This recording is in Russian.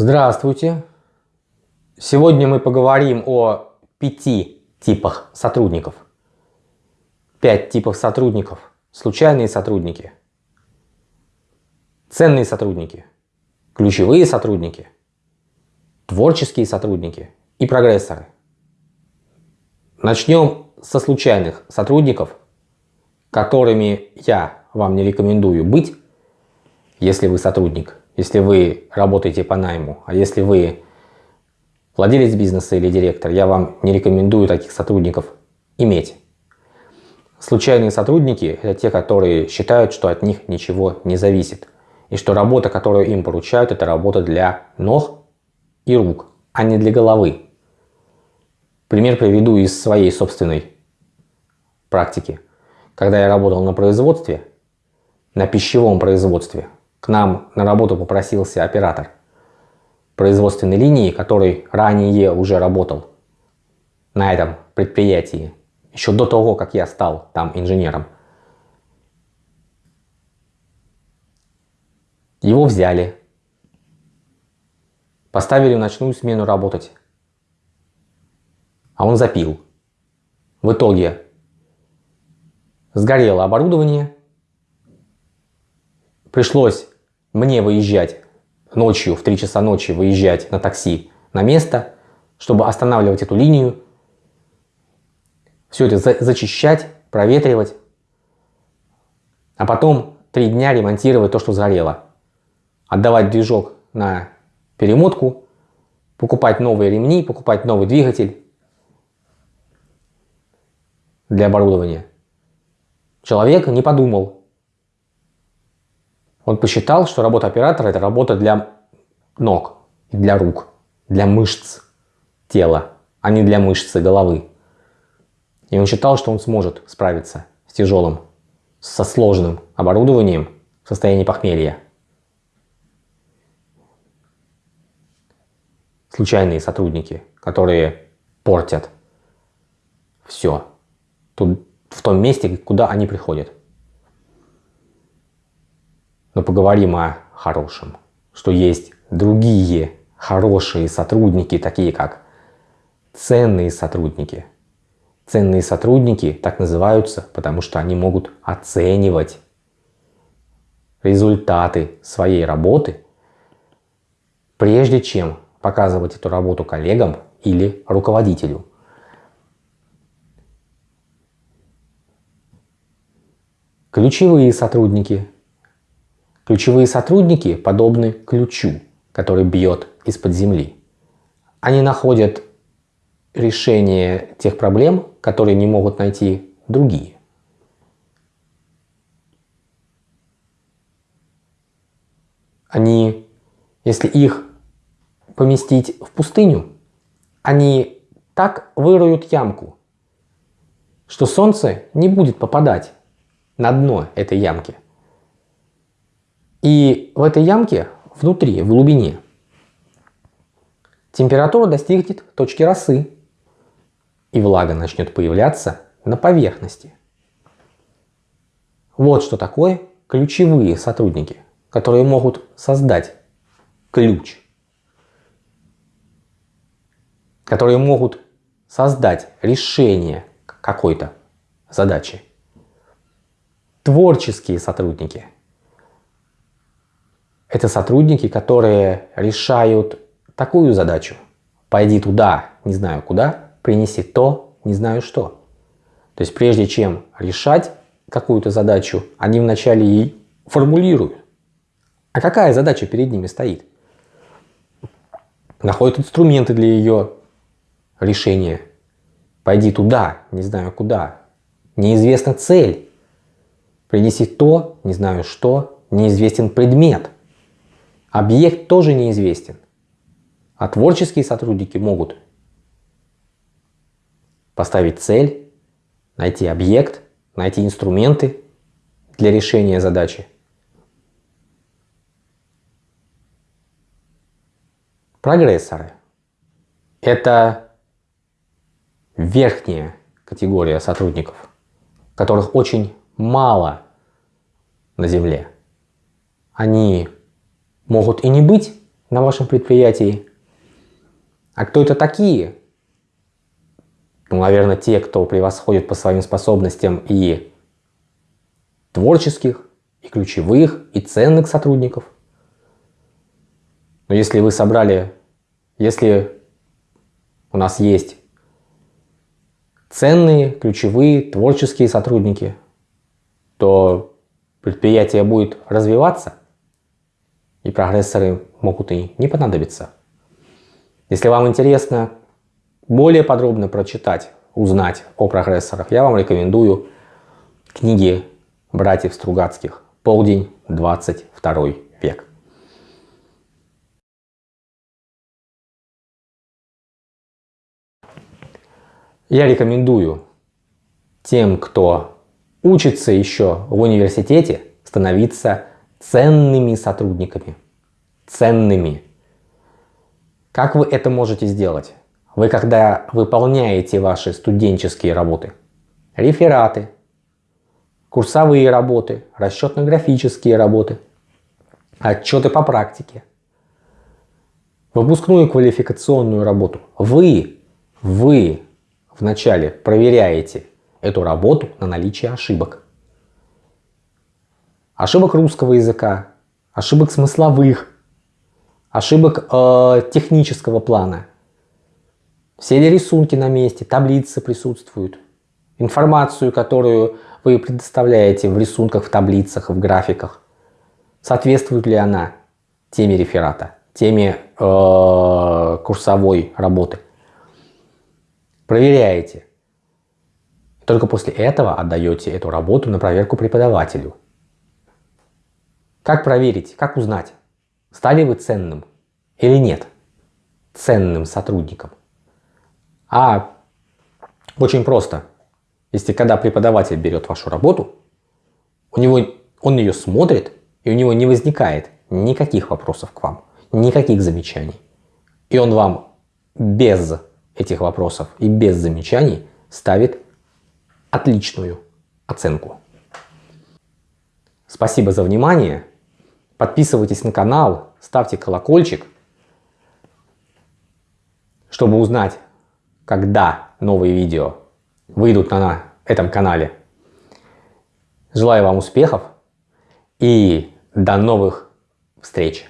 Здравствуйте! Сегодня мы поговорим о пяти типах сотрудников. Пять типов сотрудников. Случайные сотрудники, ценные сотрудники, ключевые сотрудники, творческие сотрудники и прогрессоры. Начнем со случайных сотрудников, которыми я вам не рекомендую быть, если вы сотрудник если вы работаете по найму, а если вы владелец бизнеса или директор, я вам не рекомендую таких сотрудников иметь. Случайные сотрудники – это те, которые считают, что от них ничего не зависит. И что работа, которую им поручают, это работа для ног и рук, а не для головы. Пример приведу из своей собственной практики. Когда я работал на производстве, на пищевом производстве, к нам на работу попросился оператор производственной линии, который ранее уже работал на этом предприятии, еще до того, как я стал там инженером. Его взяли, поставили в ночную смену работать, а он запил. В итоге сгорело оборудование, пришлось мне выезжать ночью, в 3 часа ночи выезжать на такси на место, чтобы останавливать эту линию, все это за зачищать, проветривать, а потом три дня ремонтировать то, что сгорело. Отдавать движок на перемотку, покупать новые ремни, покупать новый двигатель для оборудования. Человек не подумал, он посчитал, что работа оператора – это работа для ног, для рук, для мышц тела, а не для мышцы головы. И он считал, что он сможет справиться с тяжелым, со сложным оборудованием в состоянии похмелья. Случайные сотрудники, которые портят все тут, в том месте, куда они приходят. Но поговорим о хорошем, что есть другие хорошие сотрудники, такие как ценные сотрудники. Ценные сотрудники так называются, потому что они могут оценивать результаты своей работы, прежде чем показывать эту работу коллегам или руководителю. Ключевые сотрудники Ключевые сотрудники подобны ключу, который бьет из-под земли. Они находят решение тех проблем, которые не могут найти другие. Они, если их поместить в пустыню, они так выроют ямку, что солнце не будет попадать на дно этой ямки. И в этой ямке, внутри, в глубине, температура достигнет точки росы, и влага начнет появляться на поверхности. Вот что такое ключевые сотрудники, которые могут создать ключ, которые могут создать решение какой-то задачи. Творческие сотрудники – это сотрудники, которые решают такую задачу. Пойди туда, не знаю куда, принеси то, не знаю что. То есть прежде чем решать какую-то задачу, они вначале и формулируют. А какая задача перед ними стоит? Находят инструменты для ее решения. Пойди туда, не знаю куда. Неизвестна цель. Принеси то, не знаю что, неизвестен предмет. Объект тоже неизвестен. А творческие сотрудники могут поставить цель, найти объект, найти инструменты для решения задачи. Прогрессоры – это верхняя категория сотрудников, которых очень мало на Земле. Они могут и не быть на вашем предприятии. А кто это такие? Ну, наверное, те, кто превосходит по своим способностям и творческих, и ключевых, и ценных сотрудников. Но если вы собрали, если у нас есть ценные, ключевые, творческие сотрудники, то предприятие будет развиваться, и прогрессоры могут и не понадобиться. Если вам интересно более подробно прочитать, узнать о прогрессорах, я вам рекомендую книги братьев Стругацких «Полдень, 22 век». Я рекомендую тем, кто учится еще в университете, становиться ценными сотрудниками. Ценными. Как вы это можете сделать? Вы когда выполняете ваши студенческие работы, рефераты, курсовые работы, расчетно-графические работы, отчеты по практике, выпускную квалификационную работу, вы, вы вначале проверяете эту работу на наличие ошибок. Ошибок русского языка, ошибок смысловых, ошибок э, технического плана. Все ли рисунки на месте, таблицы присутствуют. Информацию, которую вы предоставляете в рисунках, в таблицах, в графиках, соответствует ли она теме реферата, теме э, курсовой работы. Проверяете. Только после этого отдаете эту работу на проверку преподавателю. Как проверить, как узнать, стали вы ценным или нет, ценным сотрудником? А очень просто. Если когда преподаватель берет вашу работу, у него, он ее смотрит, и у него не возникает никаких вопросов к вам, никаких замечаний. И он вам без этих вопросов и без замечаний ставит отличную оценку. Спасибо за внимание. Подписывайтесь на канал, ставьте колокольчик, чтобы узнать, когда новые видео выйдут на этом канале. Желаю вам успехов и до новых встреч!